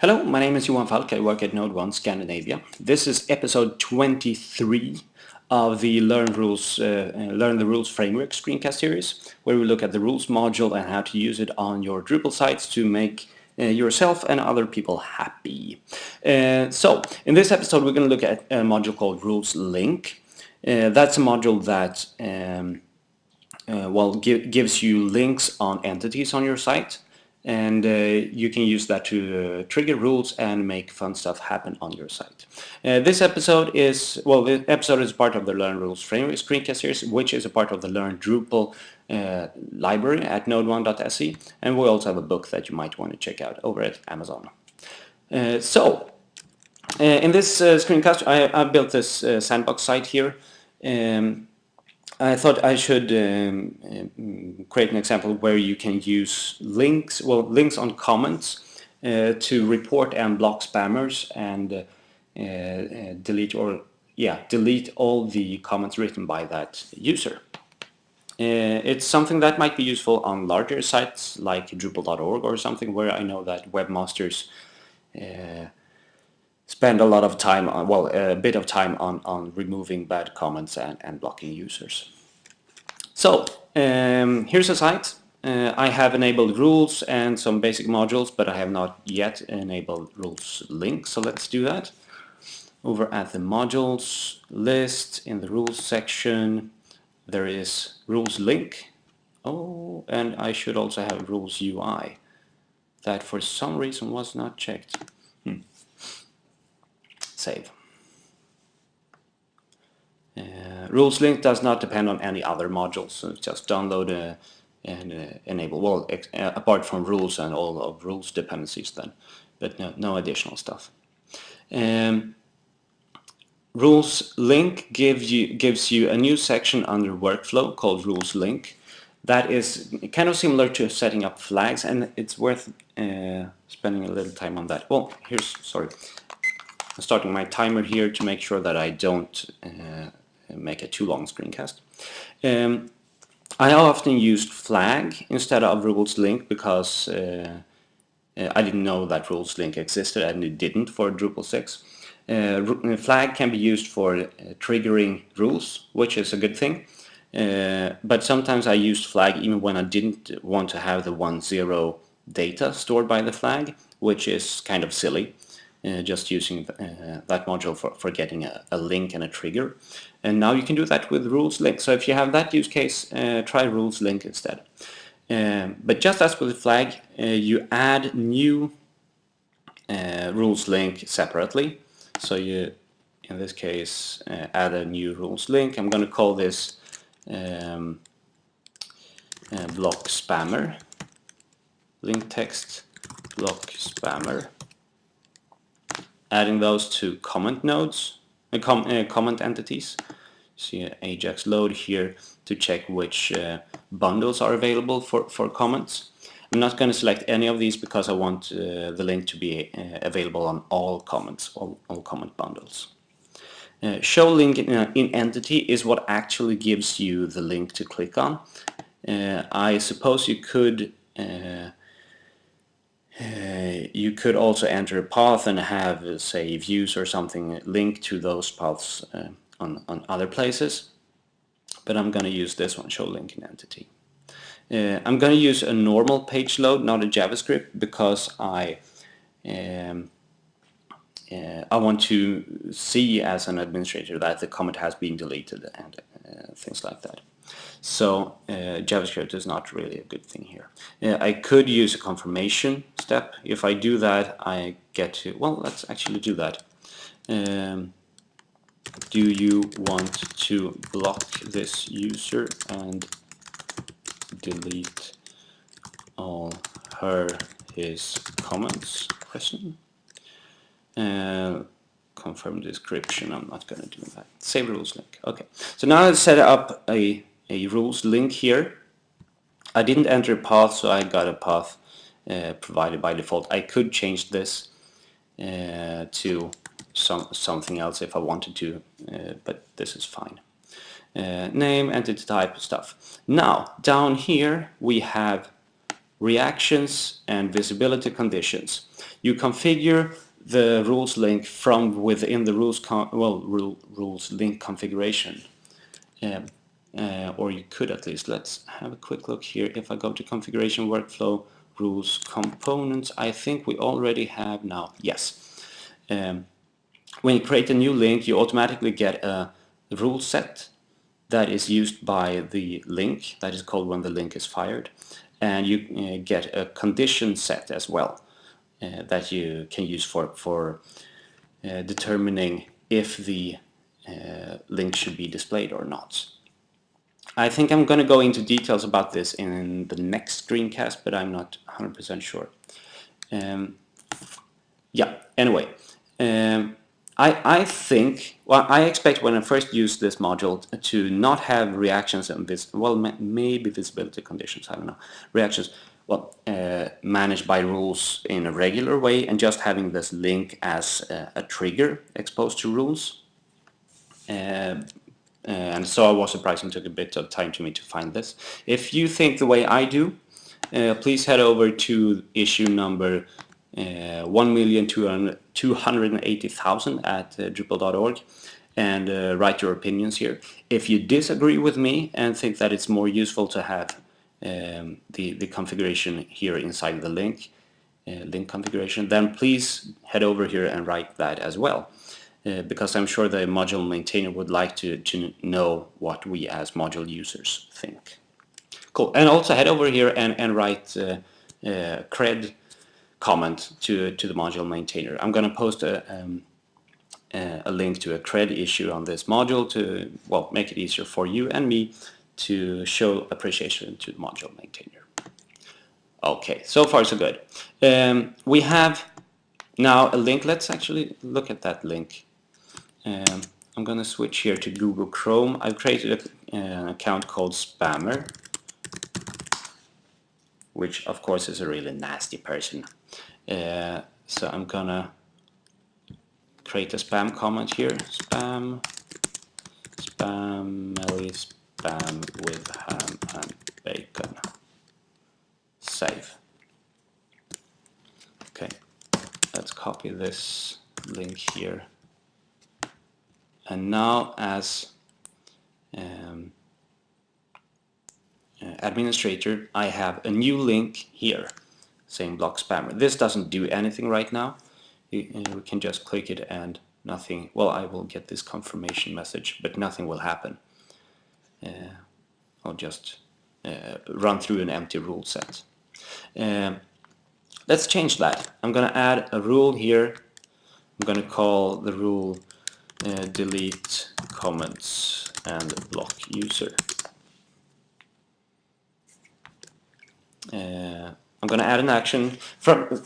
Hello, my name is Johan Falk. I work at Node 1 Scandinavia. This is episode 23 of the Learn Rules, uh, uh, Learn the Rules Framework screencast series, where we look at the rules module and how to use it on your Drupal sites to make uh, yourself and other people happy. Uh, so, in this episode we're going to look at a module called Rules Link. Uh, that's a module that um, uh, well gives you links on entities on your site and uh, you can use that to uh, trigger rules and make fun stuff happen on your site. Uh, this episode is, well, the episode is part of the Learn Rules Framework screencast series, which is a part of the Learn Drupal uh, library at node1.se, and we also have a book that you might want to check out over at Amazon. Uh, so, uh, in this screencast, I, I, built this sandbox site here. Um, I thought I should um, um, create an example where you can use links, well, links on comments uh, to report and block spammers and uh, uh, delete or yeah, delete all the comments written by that user. Uh, it's something that might be useful on larger sites like Drupal.org or something where I know that webmasters uh, spend a lot of time on, well, a bit of time on, on removing bad comments and, and blocking users. So, um, here's a site. Uh, I have enabled rules and some basic modules, but I have not yet enabled rules link, so let's do that. Over at the modules list, in the rules section, there is rules link. Oh, and I should also have rules UI. That for some reason was not checked. Save. Uh, rules link does not depend on any other modules, so just download uh, and uh, enable, well, uh, apart from rules and all of rules dependencies then, but no, no additional stuff. Um, rules link gives you, gives you a new section under workflow called rules link. That is kind of similar to setting up flags and it's worth uh, spending a little time on that. Well, here's, sorry, I'm starting my timer here to make sure that I don't uh, make a too long screencast. Um, I often used flag instead of rules link because uh, uh, I didn't know that rules link existed and it didn't for Drupal 6. Uh, uh, flag can be used for uh, triggering rules, which is a good thing. Uh, but sometimes I used flag even when I didn't want to have the 1-0 data stored by the flag, which is kind of silly. Uh, just using uh, that module for, for getting a, a, link and a trigger. And now you can do that with rules link. So if you have that use case, uh, try rules link instead. Um, but just as with the flag, uh, you add new uh, rules link separately. So you, in this case, add a new rules link. I'm going to call this um, block spammer, link text block spammer adding those to comment nodes, uh, com uh, comment entities. See Ajax load here to check which uh, bundles are available for, for comments. I'm not going to select any of these because I want uh, the link to be uh, available on all comments, all, all comment bundles. Uh, show link in, in, entity is what actually gives you the link to click on. I suppose you could uh, you could also enter a path and have, say, views or something linked to those paths uh, on, on other places. But I'm going to use this one, show link in entity. Uh, I'm going to use a normal page load, not a JavaScript, because I um, uh, I want to see as an administrator that the comment has been deleted and things like that. So uh, JavaScript is not really a good thing here. Uh, I could use a confirmation step. If I do that, I get to, well, let's actually do that. Um, do you want to block this user and delete all her, his comments? Question. Uh, confirm description. I'm not going to do that. Save rules link. Okay. So now I've set up a a rules link here. I didn't enter a path, so I got a path uh, provided by default. I could change this uh, to some something else if I wanted to, uh, but this is fine. Uh, name, entity type, stuff. Now, down here we have reactions and visibility conditions. You configure the rules link from within the rules well rule, rules link configuration. Um, uh, or you could at least. Let's have a quick look here. If I go to configuration workflow rules components, I think we already have now. Yes. Um, when you create a new link, you automatically get a rule set that is used by the link. That is called when the link is fired. And you uh, get a condition set as well uh, that you can use for, for uh, determining if the uh, link should be displayed or not. I think I'm going to go into details about this in the next screencast, but I'm not 100% sure. Um, yeah, anyway. Um, I, I think, well, I expect when I first use this module to not have reactions and this, well, maybe visibility conditions, I don't know, reactions, well, uh, managed by rules in a regular way and just having this link as a, trigger exposed to rules. Uh, and so I was surprised and took a bit of time to me to find this. If you think the way I do, uh, please head over to issue number uh, 1,280,000 at uh, Drupal.org and uh, write your opinions here. If you disagree with me and think that it's more useful to have um, the, the configuration here inside the link, uh, link configuration, then please head over here and write that as well. Uh, because I'm sure the module maintainer would like to, to know what we as module users think. Cool, and also head over here and, and write uh, uh, cred comment to, to the module maintainer. I'm going to post a, um, a link to a cred issue on this module to well make it easier for you and me to show appreciation to the module maintainer. Okay, so far so good. Um, we have now a link. Let's actually look at that link. Um, I'm to switch here to Google Chrome. I've created a, an account called Spammer, which of course is a really nasty person. Uh, so I'm gonna create a spam comment here. Spam, spam, spam with ham and bacon. Save. Okay, let's copy this link here and now as um, uh, administrator I have a new link here saying block spammer. This doesn't do anything right now. You, uh, we can just click it and nothing, well I will get this confirmation message but nothing will happen. Uh, I'll just uh, run through an empty rule set. Um, let's change that. I'm gonna add a rule here. I'm gonna call the rule uh, delete comments and block user. Uh, I'm going to add an action from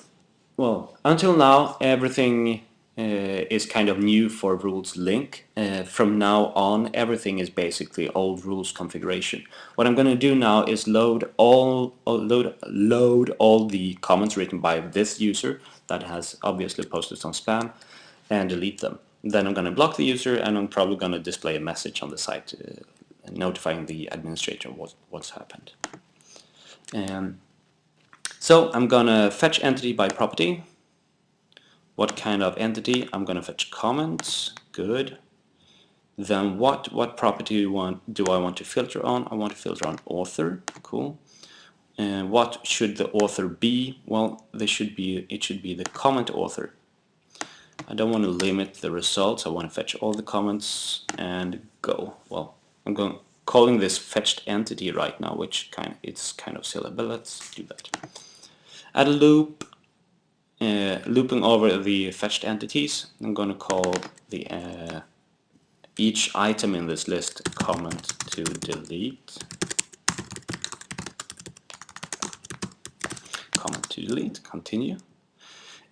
well until now everything uh, is kind of new for rules link. Uh, from now on everything is basically old rules configuration. What I'm going to do now is load all load load all the comments written by this user that has obviously posted some spam and delete them then I'm going to block the user and I'm probably going to display a message on the site uh, notifying the administrator what, what's happened. Um, so I'm going to fetch entity by property. What kind of entity? I'm going to fetch comments. Good. Then what what property do, want, do I want to filter on? I want to filter on author. Cool. And what should the author be? Well, they should be it should be the comment author. I don't want to limit the results. I want to fetch all the comments and go. Well, I'm going calling this fetched entity right now, which kind of, it's kind of silly, but let's do that. Add a loop, uh, looping over the fetched entities. I'm going to call the uh, each item in this list comment to delete. Comment to delete. Continue.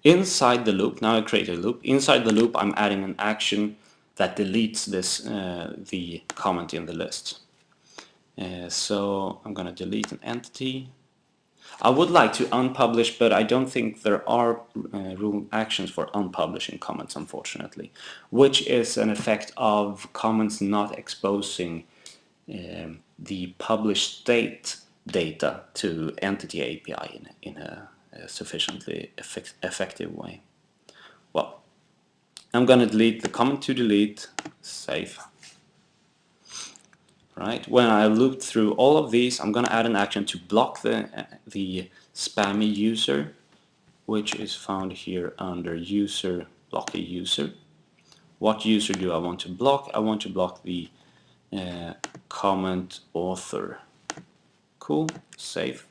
Inside the loop, now I create a loop, inside the loop I'm adding an action that deletes this uh, the comment in the list. Uh, so I'm going to delete an entity. I would like to unpublish, but I don't think there are uh, rule actions for unpublishing comments, unfortunately, which is an effect of comments not exposing um, the published state data to entity API in, in a a sufficiently effect effective way. Well, I'm gonna delete the comment to delete, save. Right, when I loop through all of these, I'm gonna add an action to block the, the spammy user, which is found here under user, block a user. What user do I want to block? I want to block the uh, comment author. Cool, save.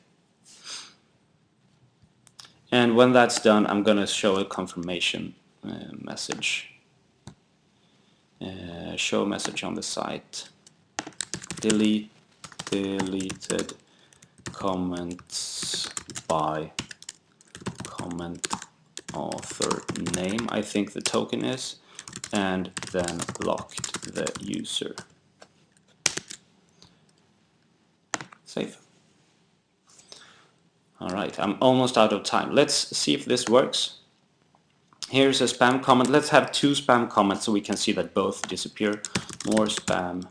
And when that's done, I'm going to show a confirmation uh, message. Uh, show message on the site. Delete deleted comments by comment author name, I think the token is, and then blocked the user. Save. Alright, I'm almost out of time. Let's see if this works. Here's a spam comment. Let's have two spam comments so we can see that both disappear. More spam,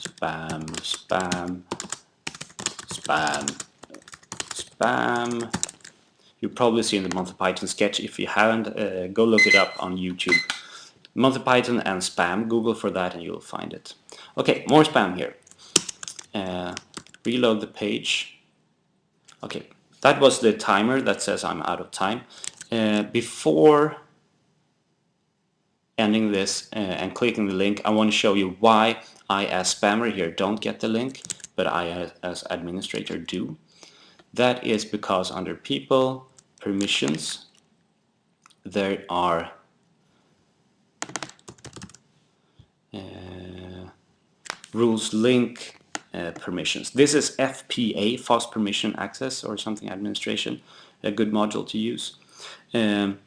spam, spam, spam, spam. You'll probably see in the Monty Python sketch. If you haven't, uh, go look it up on YouTube. Monty Python and spam, Google for that and you'll find it. Okay, more spam here. Uh, reload the page. Okay, that was the timer that says I'm out of time. Uh, before ending this uh, and clicking the link, I want to show you why I as spammer here don't get the link, but I as, as administrator do. That is because under people, permissions, there are uh, rules link uh, permissions. This is FPA, fast permission access or something administration, a good module to use. Um,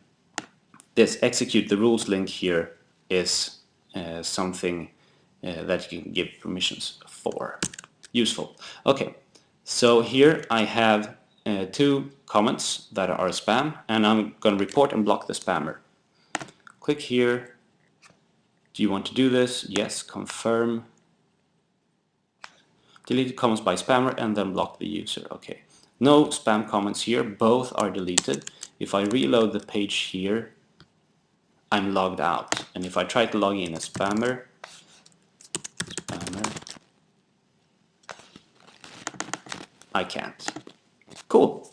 this execute the rules link here is uh, something uh, that you can give permissions for. Useful. Okay, so here I have uh, two comments that are spam and I'm going to report and block the spammer. Click here. Do you want to do this? Yes, confirm delete comments by spammer and then block the user. Okay, no spam comments here, both are deleted. If I reload the page here, I'm logged out. And if I try to log in as spammer, spammer, I can't. Cool.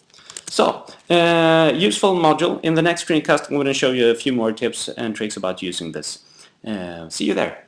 So, uh, useful module. In the next screencast, I'm going to show you a few more tips and tricks about using this. Uh, see you there.